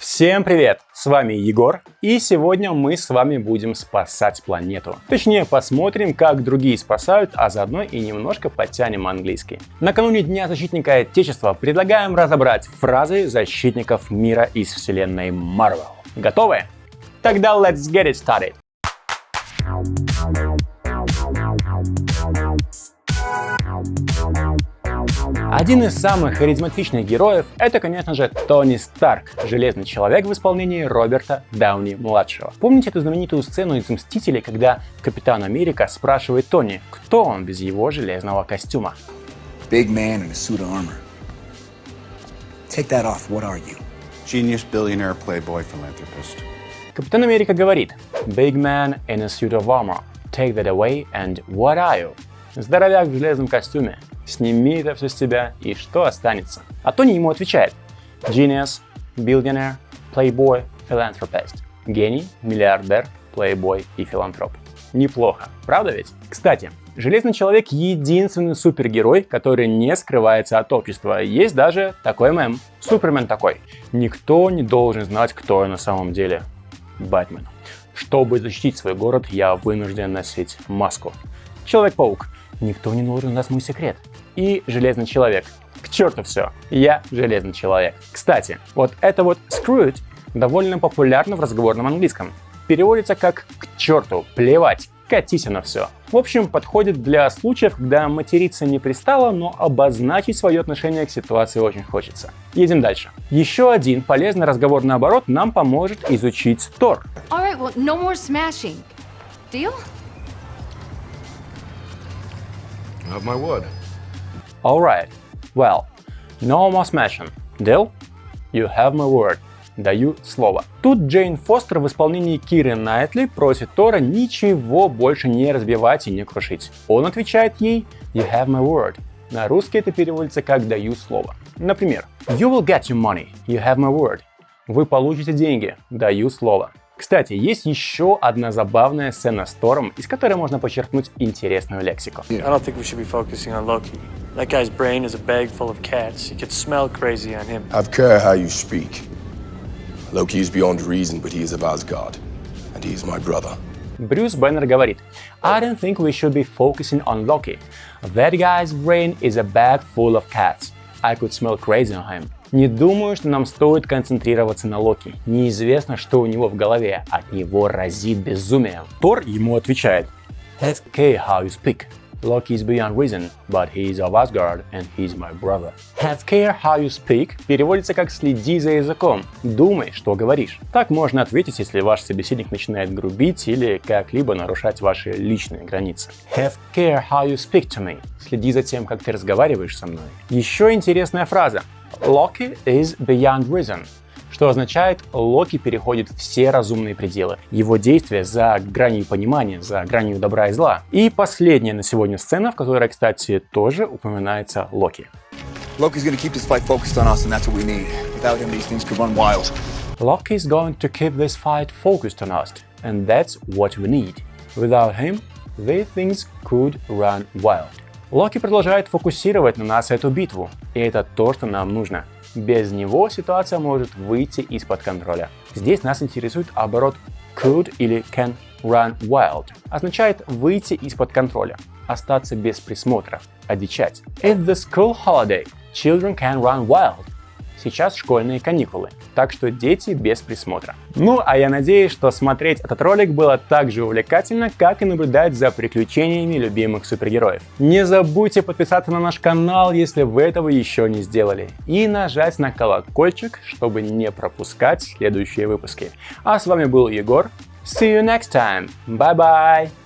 Всем привет! С вами Егор, и сегодня мы с вами будем спасать планету. Точнее, посмотрим, как другие спасают, а заодно и немножко подтянем английский. Накануне Дня Защитника Отечества предлагаем разобрать фразы защитников мира из вселенной Marvel. Готовы? Тогда let's get it started! Один из самых харизматичных героев — это, конечно же, Тони Старк, Железный Человек в исполнении Роберта Дауни-младшего. Помните эту знаменитую сцену из «Мстителей», когда Капитан Америка спрашивает Тони, кто он без его железного костюма? Big man in a suit of armor. Take that off, what are you? Genius, billionaire, playboy, philanthropist. Капитан Америка говорит «Big man in a suit of armor. Take that away and what are you?» Здоровяк в железном костюме. Сними это все с тебя, и что останется? А Тони ему отвечает. Genius, billionaire, playboy, philanthropist. Гений, миллиардер, плейбой и филантроп. Неплохо, правда ведь? Кстати, Железный Человек — единственный супергерой, который не скрывается от общества. Есть даже такой мем. Супермен такой. Никто не должен знать, кто я на самом деле. Бэтмен. Чтобы защитить свой город, я вынужден носить маску. Человек-паук. Никто не должен знать мой секрет. И Железный Человек. К черту все, я Железный Человек. Кстати, вот это вот screw it довольно популярно в разговорном английском. Переводится как «к черту», «плевать», «катись на все». В общем, подходит для случаев, когда материться не пристало, но обозначить свое отношение к ситуации очень хочется. Едем дальше. Еще один полезный разговорный оборот нам поможет изучить Тор. All right, well, no Alright. Well, no more smashing. Deal? You have my word. Даю слово. Тут Джейн Фостер в исполнении Киры Найтли просит Тора ничего больше не разбивать и не крушить. Он отвечает ей You have my word. На русский это переводится как «даю слово». Например, You will get your money. You have my word. Вы получите деньги. Даю слово. Кстати, есть еще одна забавная сцена с Тором, из которой можно подчеркнуть интересную лексику. I don't think we should be focusing on Loki. That guy's brain is a bag full of cats. You could smell crazy on him. Have care how you speak. Loki is beyond reason, but he is of Asgard, and he is my brother. Брюс Беннер говорит, I don't think we should be focusing on Loki. That guy's brain is a bag full of cats. I could smell crazy on him. Не думаю, что нам стоит концентрироваться на Локи. Неизвестно, что у него в голове. От него разит безумием. Тор ему отвечает, Have care how you speak. Loki is beyond reason, but he is of Asgard and he's my brother. Have care how you speak переводится как «следи за языком», «думай, что говоришь». Так можно ответить, если ваш собеседник начинает грубить или как-либо нарушать ваши личные границы. Have care how you speak to me. Следи за тем, как ты разговариваешь со мной. Еще интересная фраза. Loki is beyond reason что означает, Локи переходит все разумные пределы. Его действия за гранью понимания, за гранью добра и зла. И последняя на сегодня сцена, в которой, кстати, тоже упоминается Локи. Loki's gonna keep this fight focused on us, and that's what we need. Without him, these things could run wild. Loki is going to keep this fight focused on us, and that's what we need. Without him, these things could run wild. Локи продолжает фокусировать на нас эту битву, и это то, что нам нужно. Без него ситуация может выйти из-под контроля. Здесь нас интересует оборот could или can run wild. Означает выйти из-под контроля, остаться без присмотра, одичать. It's the school holiday. Children can run wild. Сейчас школьные каникулы, так что дети без присмотра. Ну, а я надеюсь, что смотреть этот ролик было так же увлекательно, как и наблюдать за приключениями любимых супергероев. Не забудьте подписаться на наш канал, если вы этого еще не сделали, и нажать на колокольчик, чтобы не пропускать следующие выпуски. А с вами был Егор. See you next time. Bye-bye.